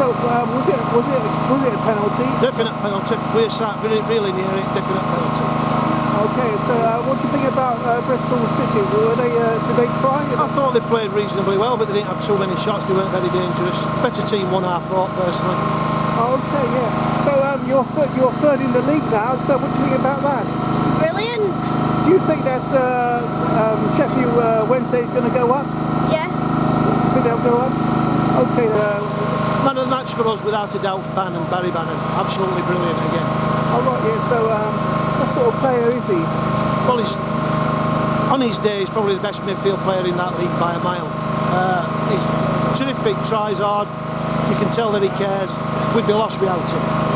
So um, was it was it was it a penalty? Definite penalty. We're sat really, really near it. Definite penalty. Okay, so uh, what do you think about uh, Bristol City? Were they uh, did they try? I thought they played reasonably well, but they didn't have too many shots. They weren't very dangerous. Better team won, I thought personally. Okay, yeah. So um, you're th- you're third in the league now. So what do you think about that? Brilliant. Do you think that uh, um, Sheffield uh, Wednesday is going to go up? Yeah. You think they'll go up? Okay. Man of the match for us, without a doubt, Bannan, Barry Bannan. Absolutely brilliant again. all right. Yeah. So um, what sort of player is he? Well, he's, on his day, he's probably the best midfield player in that league by a mile. Uh, he's terrific, tries hard. You can tell that he cares. We'd be lost without him.